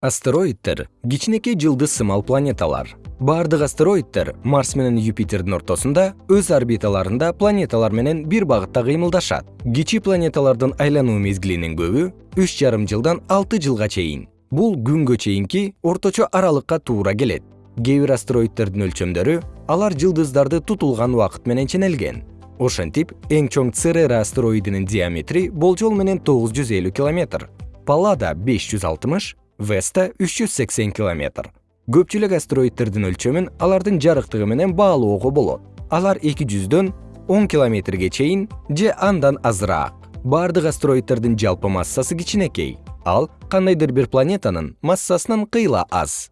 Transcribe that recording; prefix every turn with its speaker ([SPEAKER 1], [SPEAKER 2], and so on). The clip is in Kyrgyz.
[SPEAKER 1] астероиддер кичинекей жылдыз сымал планеталар. Баардык астероиддер марс менен юпитердин ортосунда өз орбиталарында планеталар менен бир багытта кыймылдашат. Кичи планеталардын айлануу мезгилинин көбү үч жарым жылдан алты жылга чейин. Бул күнгө чейинки орточо аралыкка туура келет. Кээ бир астероиддердин өлчөмдөрү алар жылдыздарды тутулган убакыт менен ченелген. Ошентип эң чоң церера астероидинин диаметри болжол менен тогуз жүз элүү километр паллада беш веста үч жүз сексен километр. Көпчүлүк астероиддердин өлчөмүн алардын жарыктыгы менен баалоого болот. Алар эки жүздөн он километрге чейин же андан азыраак. Бардык астероиддердин жалпы массасы кичинекей. Ал кандайдыр бир планетанын массасынан кыйла аз